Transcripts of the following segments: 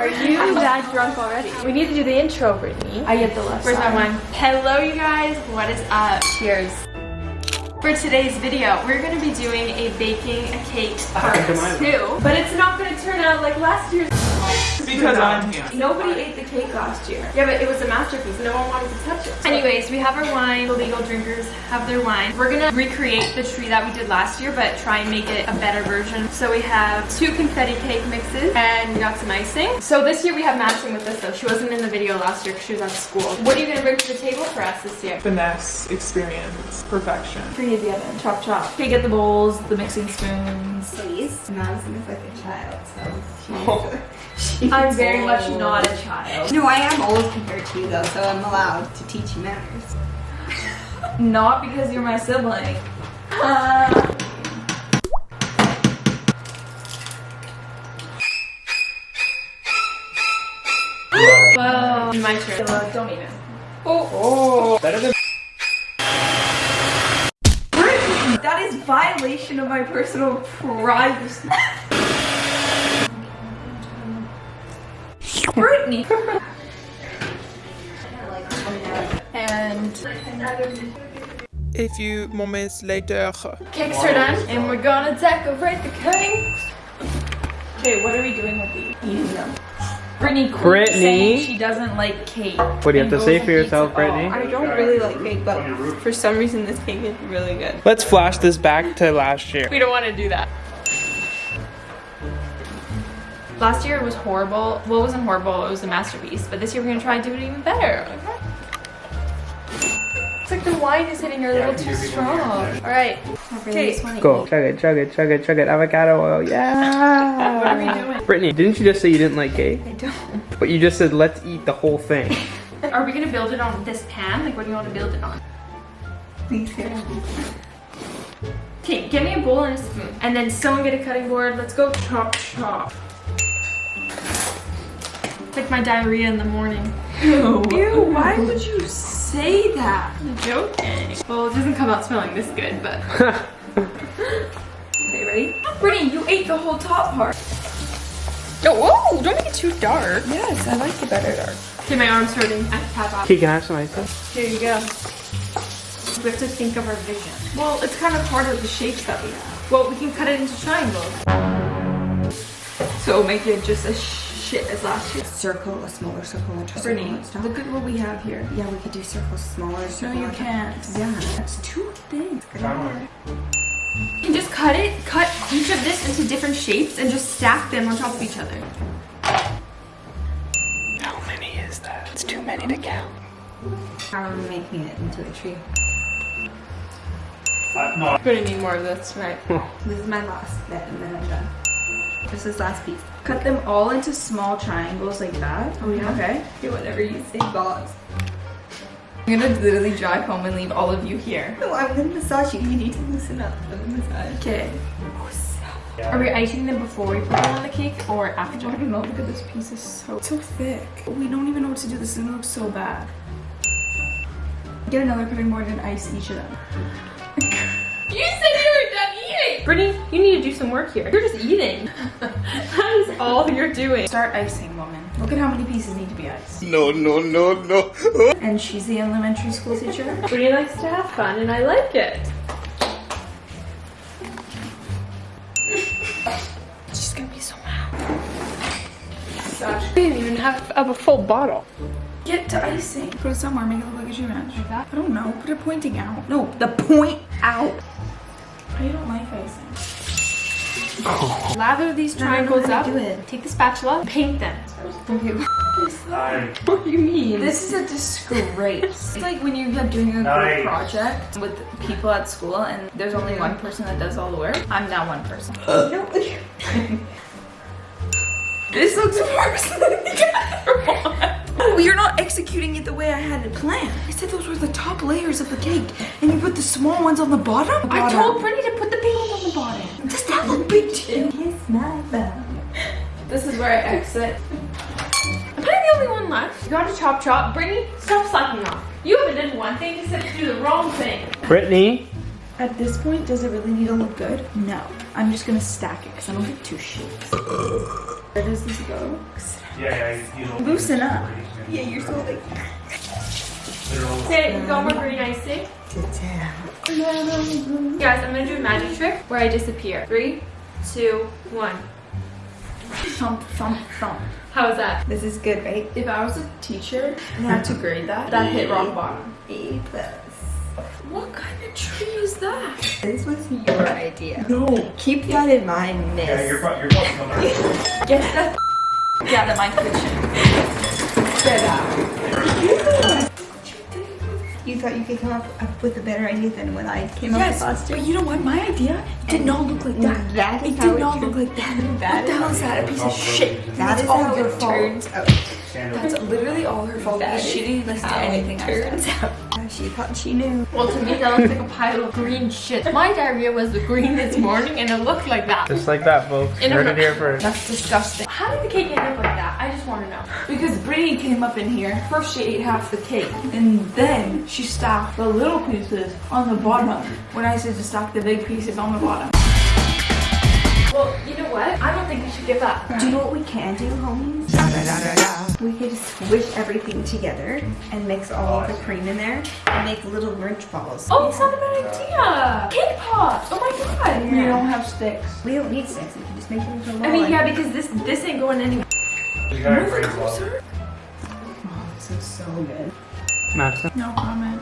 Are you that drunk already? We need to do the intro, Brittany. I get the left Where's side. my wine? Hello, you guys. What is up? Cheers. For today's video, we're going to be doing a baking a cake part two, but it's not going to turn out like last year's. Because I'm here. Nobody ate the cake last year. Yeah, but it was a masterpiece. No one wanted to touch it. Anyways, we have our wine. The legal drinkers have their wine. We're gonna recreate the tree that we did last year, but try and make it a better version. So we have two confetti cake mixes, and we got some icing. So this year we have Madison with us though. She wasn't in the video last year because she was at school. What are you gonna bring to the table for us this year? Finesse, experience, perfection. Preheat the oven. Chop chop. Okay, get the bowls, the mixing spoons. Please. Madison is like a child, so Oh. She's, I'm very much not a child. No, I am old compared to you though, so I'm allowed to teach you manners. Not because you're my sibling. Uh, well, my turn. Uh, don't even. Oh, better than That is violation of my personal privacy. Brittany. and A few moments later. cakes are done, and we're gonna decorate the cakes. Okay, what are we doing with these? Eating them. Brittany, Brittany? saying she doesn't like cake. What do you have to say for yourself, Brittany? I don't really like cake, but for some reason this cake is really good. Let's flash this back to last year. We don't want to do that. Last year it was horrible. Well, it wasn't horrible. It was a masterpiece. But this year we're gonna try to do it even better. Okay? It's like the wine is hitting her a little too strong. All right. Okay. Go, chug it, chug it, chug it, chug it. Avocado oil, yeah. What are we doing? Brittany, didn't you just say you didn't like cake? I don't. But you just said let's eat the whole thing. Are we gonna build it on this pan? Like, what do you want to build it on? These here. Okay, get me a bowl and a spoon. And then someone get a cutting board. Let's go chop chop. It's like my diarrhea in the morning. Ew. Ew, why would you say that? I'm joking. Well, it doesn't come out smelling this good, but. Okay, ready? Brittany, you ate the whole top part. Oh, whoa, don't make it too dark. Yes, I like it better dark. Okay, my arm's hurting. I have to tap out. Okay, can I have some ice cream? Here you go. We have to think of our vision. Well, it's kind of hard with the shapes that we have. Well, we can cut it into triangles. So make it just as shit as last year. Circle, a smaller circle, and a Brittany, circle. look at what we have here. Yeah, we could do circles smaller. No, you can't. Yeah, that's too thin. You can just cut it, cut each of this into different shapes and just stack them on top of each other. How many is that? It's too many to count. How are we making it into a tree? Uh, We're gonna need more of this tonight. This is my last bit, and then I'm done. This is last piece. Cut them all into small triangles like that. Oh yeah. Okay. Do whatever you say, boss. I'm gonna literally drive home and leave all of you here. No, I'm gonna massage you. You need to loosen up for the massage. Okay. Are we icing them before we put them on the cake or after? I don't know. Look at this piece. is so so thick. We don't even know what to do. This is gonna look so bad. Get another cutting board and ice each of them. Done. Brittany, you need to do some work here. You're just eating. that is all you're doing. Start icing, woman. Look at how many pieces need to be iced. No, no, no, no. And she's the elementary school teacher. Brittany likes to have fun, and I like it. She's gonna be so mad. I didn't even have, have a full bottle. Get to icing. Put it somewhere, make it look like a shoe ranch. Like that? I don't know. Put it pointing out. No, the point out. I don't like icing. Lather these triangles how up. do it. Take the spatula, paint them. Okay. what do you mean? This is a disgrace. it's like when you're doing a group project with people at school and there's only one person that does all the work. I'm now one person. this looks worse than the other one. Oh, you're not executing it the way I had it planned. I said those were the top layers of the cake, and you put the small ones on the bottom? I told Brittany to big too? Kiss my bum. This is where I exit. Am I the only one left? You gotta chop chop. Brittany, stop slacking off. You haven't done one thing except do the wrong thing. Brittany, At this point, does it really need to look good? No. I'm just gonna stack it because I don't get two shapes. Where does this go? Yeah, yeah, you know. Loosen up. Yeah, you're so like. Say, go more green icing. Guys, I'm gonna do a magic trick where I disappear. Three, two, one. Thump, thump, thump. How is that? This is good, right? If I was a teacher and I had to grade that, that hit rock bottom. A plus. What kind of tree is that? This was your idea. No. Keep that in mind, miss. Yeah, you're, pro- you're probably coming. Get that out of my kitchen. Get out. You thought you could come up, up with a better idea than what I came up Yes, with last but year? you know what? My idea did not look like that. That is it how did it not turns- look like that. That what the is hell how is it that? A piece of shit. That That's all how your it fault. turns out. Oh. That's literally all her fault. That she didn't listen to anything it I turns said. out. She thought she knew. Well, to me, that looks like a pile of green shit. My diarrhea was green this morning and it looked like that. Just like that, folks. In a Heard mo- it here first. That's disgusting. How did the cake end up like that? I just want to know. Because Brittany came up in here. First, she ate half the cake, and then she stacked the little pieces on the bottom. When I said to stack the big pieces on the bottom. Well, you know what? I don't think we should give up. Do you know what we can do, homies? We could squish everything together and mix all of the cream in there and make little Grinch balls. Oh, it's not a bad idea. Cake pops. Oh my god. We don't have sticks. We don't need sticks. We can just make them into a ball. I mean, yeah, because this this ain't going anywhere. You got it pretty well. Oh, this is so good. Madison. No comment.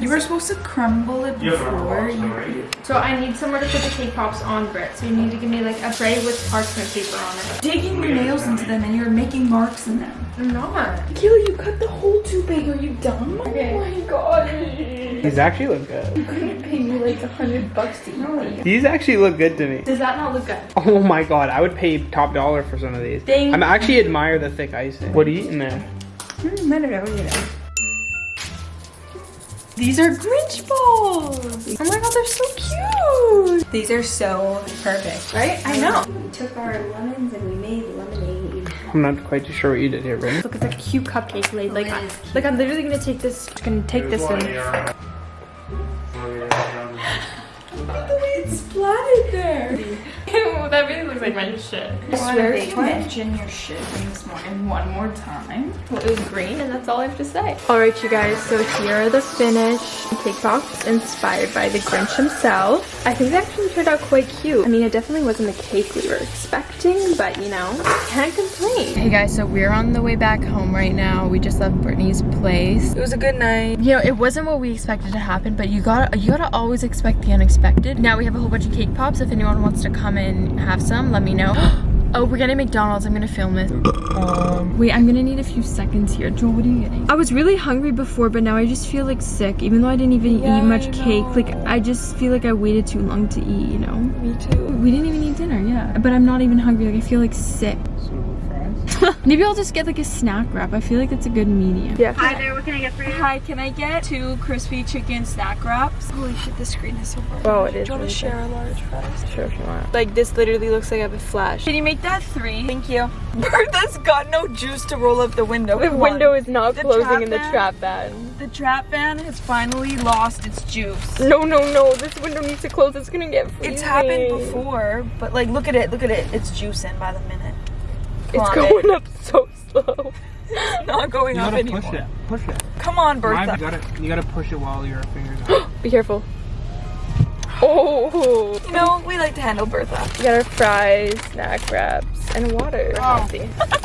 You were supposed to crumble it You have a rubber before you though, right? it. So I need somewhere to put the cake pops on Brit. So you need to give me like a tray with parchment paper on it. Digging your nails into them and you're making marks in them. I'm not. Kayla, you cut the hole too big. Are you dumb? Okay. Oh my god. These actually look good. You couldn't pay me like a hundred bucks to eat these. These actually look good to me. Does that not look good? Oh my god, I would pay top dollar for some of these. Thank I'm actually admire the thick icing. What are you eating there? Mm, I don't know, you know. These are Grinch balls. Oh my god, they're so cute. These are so perfect. Right? I know. We took our lemons and we made lemonade. I'm not quite too sure what you did here, Brittany. Look, it's like a cute cupcake laid. Like, oh, I, cute. like I'm literally gonna take this. Gonna take this one and. here. One here. The way it's splattered there. Ew, that really looks like my shit. I swear to mention your shit from this morning one more time. Well, it was green, and that's all I have to say. All right, you guys. So here are the finished cake pops, inspired by the Grinch himself. I think they actually turned out quite cute. I mean, it definitely wasn't the cake we were expecting, but you know, can't complain. Hey guys, so we're on the way back home right now. We just left Brittany's place. It was a good night. You know, it wasn't what we expected to happen, but you gotta you gotta always expect the unexpected. Now we have a whole bunch of cake pops. If anyone wants to come and have some, let me know. Oh, we're getting McDonald's. I'm gonna film it. Um, wait, I'm gonna need a few seconds here. Joel, what are you getting? I was really hungry before, but now I just feel like sick, even though I didn't even Yeah, eat much cake. Like. I just feel like I waited too long to eat, you know? Me too. We didn't even eat dinner, yeah. But I'm not even hungry. Like, I feel like sick. Maybe I'll just get like a snack wrap. I feel like it's a good medium. Yeah. Hi there, what can I get for you? Hi, can I get two crispy chicken snack wraps? Holy shit, the screen is so bright. Oh, it Do you want really to share a large fries? Sure if you want. Like this literally looks like I have a flash. Can you make that three? Thank you. Bertha's got no juice to roll up the window. The Come window on. is not The closing in the trap van. The trap van has finally lost its juice. No, no, no. This window needs to close. It's gonna get freezing. It's happened before, but like look at it, look at it. It's juicing by the minute. Come It's on, going up so slow. It's not going You up gotta anymore. push it. Push it. Come on, Mine, Bertha. you gotta you gotta push it while your fingers are. Be careful. Oh, You know, we like to handle Bertha. we got our fries, snack wraps, and water. Oh.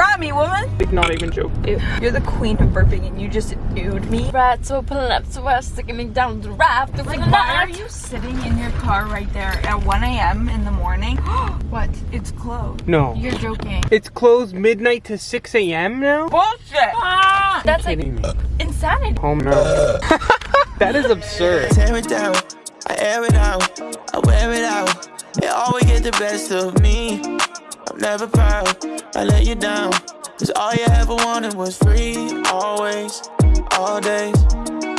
Healthy. Me, woman. Like, not even joking. You're the queen of burping and you just ewed me. Rats open up to us, sticking me down the raft. Like, why are you sitting in your car right there at 1 a.m. in the morning? what? It's closed. No. You're joking. It's closed midnight to 6 a.m. now? Bullshit! Ah. That's like Kidding me. insanity. Oh no. that is absurd. tear it down. I air it out, I wear it out. It always get the best of me. Never proud, I let you down. Cause all you ever wanted was free, always, all days.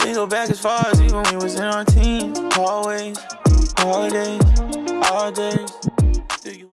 We go back as far as even when we was in our teens. Always, all days, all days.